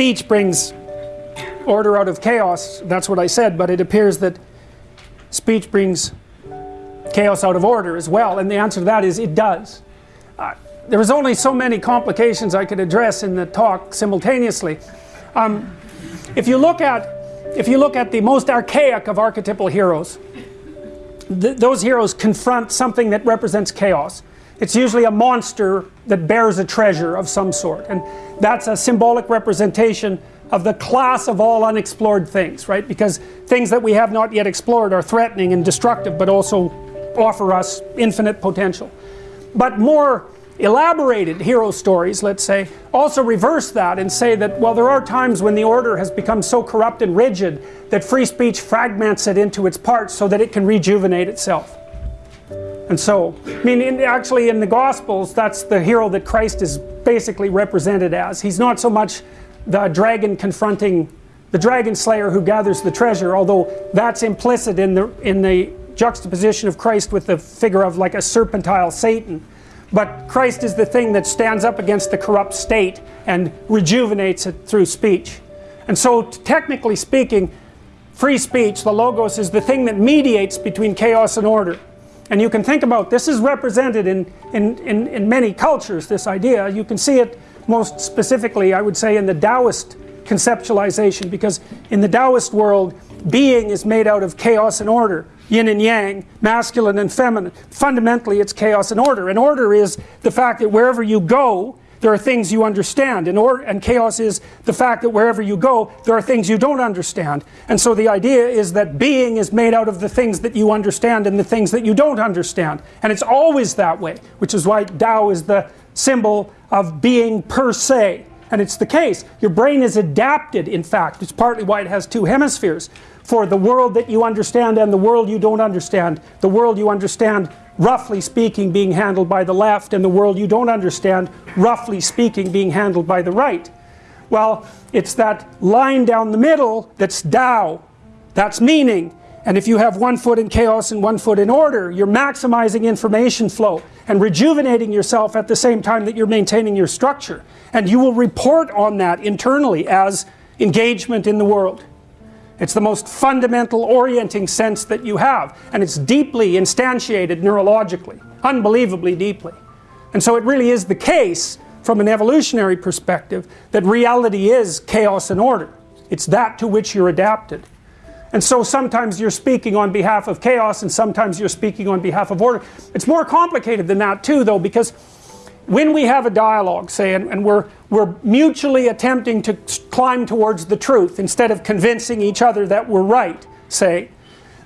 speech brings order out of chaos, that's what I said, but it appears that speech brings chaos out of order as well, and the answer to that is it does. Uh, there was only so many complications I could address in the talk simultaneously. Um, if you look at if you look at the most archaic of archetypal heroes, th those heroes confront something that represents chaos. It's usually a monster that bears a treasure of some sort, and that's a symbolic representation of the class of all unexplored things, right? Because things that we have not yet explored are threatening and destructive, but also offer us infinite potential. But more elaborated hero stories, let's say, also reverse that and say that, well, there are times when the order has become so corrupt and rigid that free speech fragments it into its parts so that it can rejuvenate itself. And so, I mean, in, actually in the Gospels, that's the hero that Christ is basically represented as. He's not so much the dragon confronting the dragon slayer who gathers the treasure, although that's implicit in the, in the juxtaposition of Christ with the figure of like a serpentile Satan. But Christ is the thing that stands up against the corrupt state and rejuvenates it through speech. And so, technically speaking, free speech, the Logos, is the thing that mediates between chaos and order. And you can think about this is represented in, in, in, in many cultures, this idea. You can see it most specifically, I would say, in the Taoist conceptualization, because in the Taoist world, being is made out of chaos and order yin and yang, masculine and feminine. Fundamentally, it's chaos and order. And order is the fact that wherever you go, there are things you understand. And, or, and chaos is the fact that wherever you go, there are things you don't understand. And so the idea is that being is made out of the things that you understand and the things that you don't understand. And it's always that way, which is why Tao is the symbol of being per se. And it's the case. Your brain is adapted, in fact. It's partly why it has two hemispheres for the world that you understand and the world you don't understand. The world you understand, roughly speaking, being handled by the left, and the world you don't understand, roughly speaking, being handled by the right. Well, it's that line down the middle that's Tao. That's meaning. And if you have one foot in chaos and one foot in order, you're maximizing information flow and rejuvenating yourself at the same time that you're maintaining your structure. And you will report on that internally as engagement in the world. It's the most fundamental orienting sense that you have. And it's deeply instantiated neurologically, unbelievably deeply. And so it really is the case, from an evolutionary perspective, that reality is chaos and order. It's that to which you're adapted. And so sometimes you're speaking on behalf of chaos and sometimes you're speaking on behalf of order. It's more complicated than that too though because when we have a dialogue, say, and, and, we're, we're mutually attempting to climb towards the truth instead of convincing each other that we're right, say,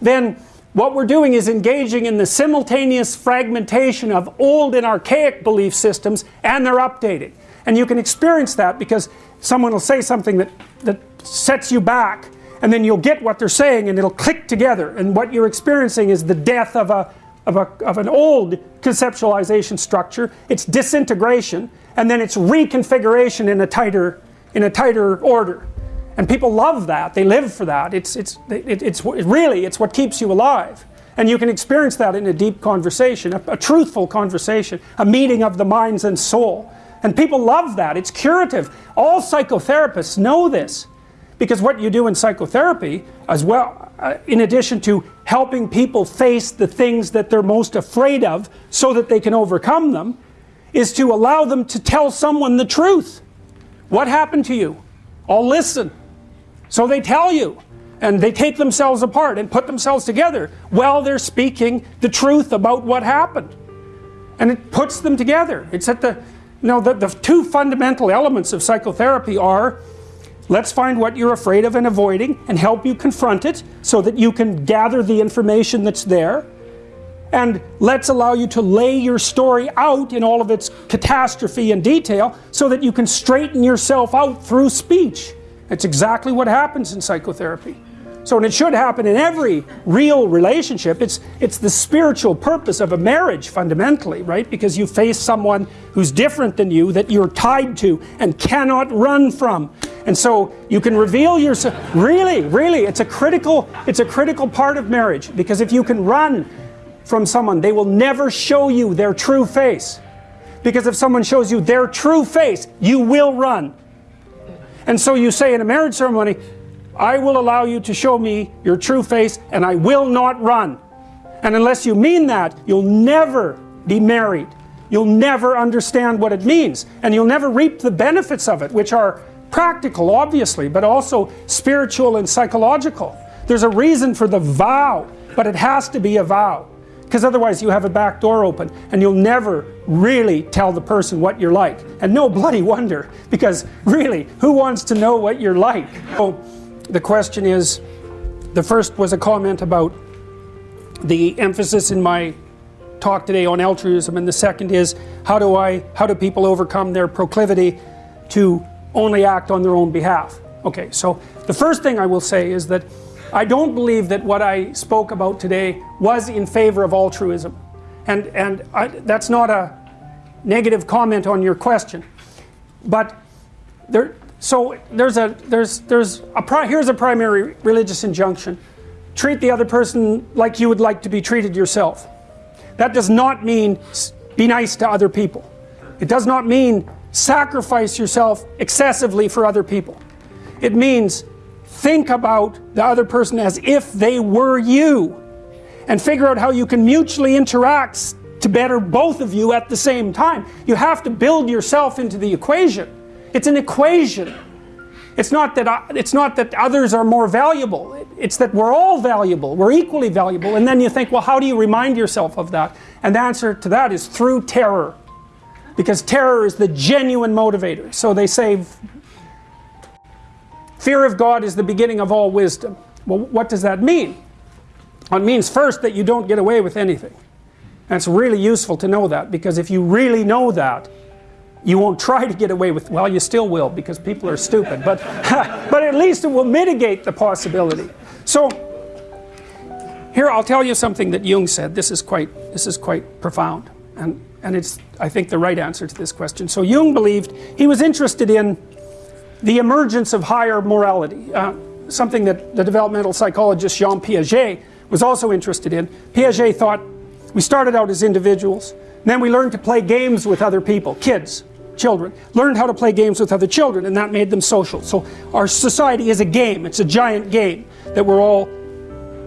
then what we're doing is engaging in the simultaneous fragmentation of old and archaic belief systems and they're updating. And you can experience that because someone will say something that, that sets you back and then you'll get what they're saying and it'll click together and what you're experiencing is the death of a of, a, of an old conceptualization structure, it's disintegration, and then it's reconfiguration in a tighter, in a tighter order. And people love that, they live for that, it's, it's, it, it's really, it's what keeps you alive. And you can experience that in a deep conversation, a, a truthful conversation, a meeting of the minds and soul. And people love that, it's curative. All psychotherapists know this. Because what you do in psychotherapy, as well, uh, in addition to helping people face the things that they're most afraid of so that they can overcome them, is to allow them to tell someone the truth. What happened to you? I'll listen. So they tell you. And they take themselves apart and put themselves together while they're speaking the truth about what happened. And it puts them together. It's at the, you know, the, the two fundamental elements of psychotherapy are Let's find what you're afraid of and avoiding and help you confront it so that you can gather the information that's there. And let's allow you to lay your story out in all of its catastrophe and detail so that you can straighten yourself out through speech. That's exactly what happens in psychotherapy. So, and it should happen in every real relationship. It's, it's the spiritual purpose of a marriage fundamentally, right? Because you face someone who's different than you that you're tied to and cannot run from. And so you can reveal yourself. Really, really, it's a critical, it's a critical part of marriage because if you can run from someone, they will never show you their true face. Because if someone shows you their true face, you will run. And so you say in a marriage ceremony, I will allow you to show me your true face and I will not run. And unless you mean that, you'll never be married. You'll never understand what it means. And you'll never reap the benefits of it, which are practical, obviously, but also spiritual and psychological. There's a reason for the vow, but it has to be a vow. Because otherwise you have a back door open and you'll never really tell the person what you're like. And no bloody wonder, because really, who wants to know what you're like? So the question is, the first was a comment about the emphasis in my talk today on altruism and the second is how do I how do people overcome their proclivity to only act on their own behalf okay so the first thing I will say is that I don't believe that what I spoke about today was in favor of altruism and and I, that's not a negative comment on your question but there so there's a there's there's a here's a primary religious injunction treat the other person like you would like to be treated yourself. That does not mean be nice to other people. It does not mean sacrifice yourself excessively for other people. It means think about the other person as if they were you and figure out how you can mutually interact to better both of you at the same time. You have to build yourself into the equation. It's an equation. It's not that I, it's not that others are more valuable. It's that we're all valuable. We're equally valuable. And then you think, well, how do you remind yourself of that? And the answer to that is through terror. Because terror is the genuine motivator. So they say fear of God is the beginning of all wisdom. Well, what does that mean? Well, it means first that you don't get away with anything. And it's really useful to know that because if you really know that, you won't try to get away with, well, you still will because people are stupid, but, but at least it will mitigate the possibility. So, here I'll tell you something that Jung said. This is quite, this is quite profound, and, and it's, I think, the right answer to this question. So, Jung believed he was interested in the emergence of higher morality, uh, something that the developmental psychologist Jean Piaget was also interested in. Piaget thought we started out as individuals, then we learned to play games with other people, kids, children, learned how to play games with other children and that made them social. So our society is a game, it's a giant game that we're all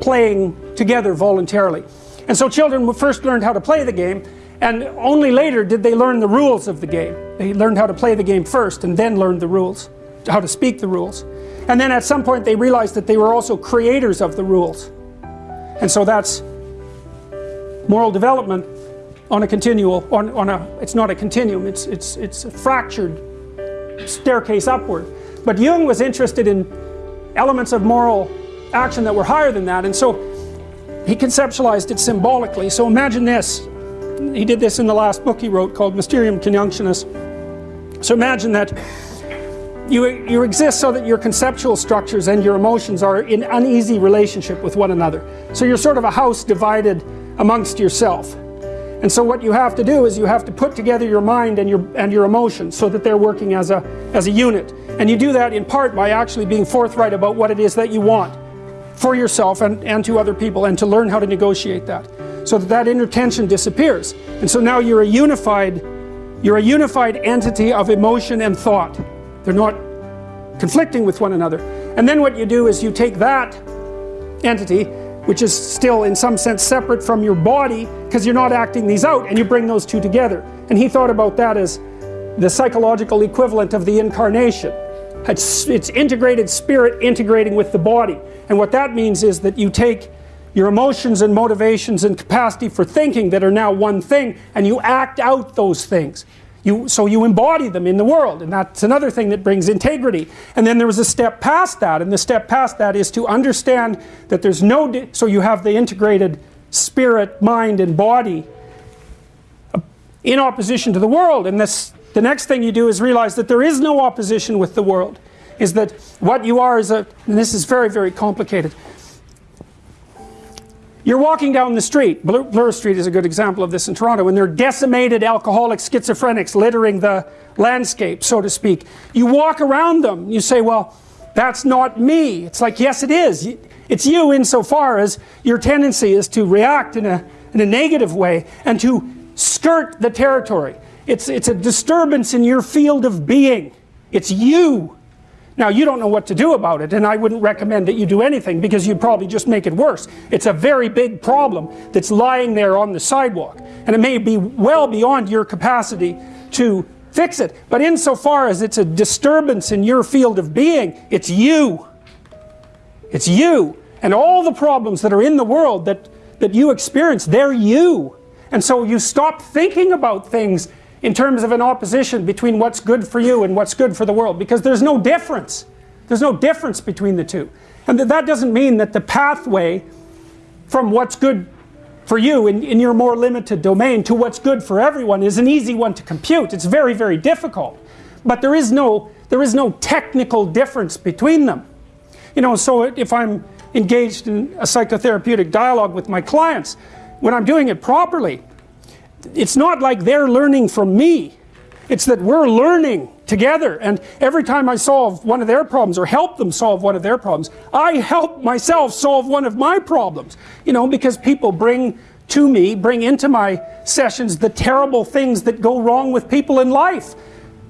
playing together voluntarily. And so children first learned how to play the game and only later did they learn the rules of the game. They learned how to play the game first and then learned the rules, how to speak the rules. And then at some point they realized that they were also creators of the rules. And so that's moral development on a continual, on, on a, it's not a continuum, it's, it's, it's a fractured staircase upward. But Jung was interested in elements of moral action that were higher than that, and so he conceptualized it symbolically. So imagine this, he did this in the last book he wrote called Mysterium Conjunctionis. So imagine that you, you exist so that your conceptual structures and your emotions are in uneasy relationship with one another. So you're sort of a house divided amongst yourself. And so what you have to do is you have to put together your mind and your and your emotions so that they're working as a as a unit. And you do that in part by actually being forthright about what it is that you want for yourself and, and to other people and to learn how to negotiate that. So that that inner tension disappears. And so now you're a unified you're a unified entity of emotion and thought. They're not conflicting with one another. And then what you do is you take that entity which is still in some sense separate from your body because you're not acting these out and you bring those two together and he thought about that as the psychological equivalent of the incarnation it's, it's integrated spirit integrating with the body and what that means is that you take your emotions and motivations and capacity for thinking that are now one thing and you act out those things. You, so you embody them in the world and that's another thing that brings integrity. And then there was a step past that and the step past that is to understand that there's no so you have the integrated spirit mind and body uh, in opposition to the world. And this the next thing you do is realize that there is no opposition with the world is that what you are is a and this is very very complicated you're walking down the street, Bloor Street is a good example of this in Toronto, and there are decimated alcoholic schizophrenics littering the landscape, so to speak. You walk around them, you say, well, that's not me. It's like, yes it is. It's you insofar as your tendency is to react in a, in a negative way and to skirt the territory. It's, it's a disturbance in your field of being. It's you. Now you don't know what to do about it and I wouldn't recommend that you do anything because you'd probably just make it worse. It's a very big problem that's lying there on the sidewalk and it may be well beyond your capacity to fix it. But insofar as it's a disturbance in your field of being, it's you. It's you. And all the problems that are in the world that, that you experience, they're you. And so you stop thinking about things in terms of an opposition between what's good for you and what's good for the world because there's no difference. There's no difference between the two. And that doesn't mean that the pathway from what's good for you in, in your more limited domain to what's good for everyone is an easy one to compute. It's very, very difficult. But there is no, there is no technical difference between them. You know, so if I'm engaged in a psychotherapeutic dialogue with my clients, when I'm doing it properly, it's not like they're learning from me. It's that we're learning together and every time I solve one of their problems or help them solve one of their problems, I help myself solve one of my problems. You know, because people bring to me, bring into my sessions the terrible things that go wrong with people in life.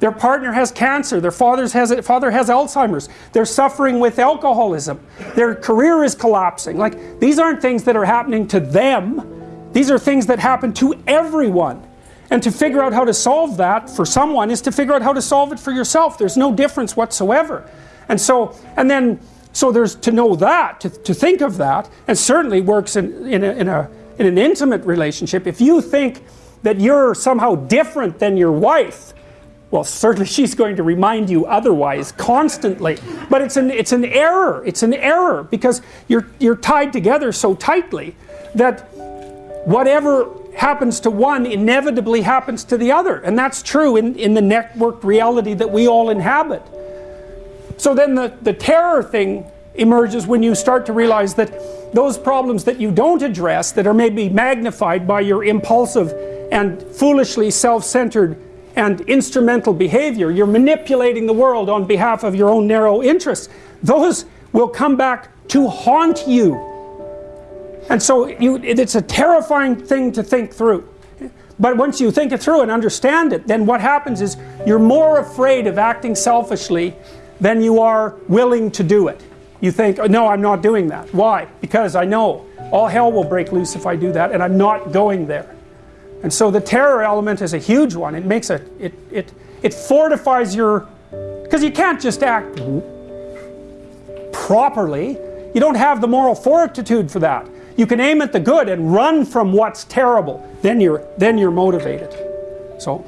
Their partner has cancer, their father's has, father has Alzheimer's, they're suffering with alcoholism, their career is collapsing. Like, these aren't things that are happening to them, these are things that happen to everyone. And to figure out how to solve that for someone is to figure out how to solve it for yourself. There's no difference whatsoever. And so, and then, so there's to know that, to, to think of that, and certainly works in, in, a, in, a, in an intimate relationship. If you think that you're somehow different than your wife, well certainly she's going to remind you otherwise constantly but it's an it's an error it's an error because you're you're tied together so tightly that whatever happens to one inevitably happens to the other. And that's true in, in the networked reality that we all inhabit. So then the, the terror thing emerges when you start to realize that those problems that you don't address that are maybe magnified by your impulsive and foolishly self-centered and instrumental behavior you're manipulating the world on behalf of your own narrow interests those will come back to haunt you and so you, it's a terrifying thing to think through. But once you think it through and understand it, then what happens is you're more afraid of acting selfishly than you are willing to do it. You think, oh, no, I'm not doing that. Why? Because I know all hell will break loose if I do that, and I'm not going there. And so the terror element is a huge one. It makes a, it, it, it fortifies your, because you can't just act properly. You don't have the moral fortitude for that. You can aim at the good and run from what's terrible. Then you're, then you're motivated. So.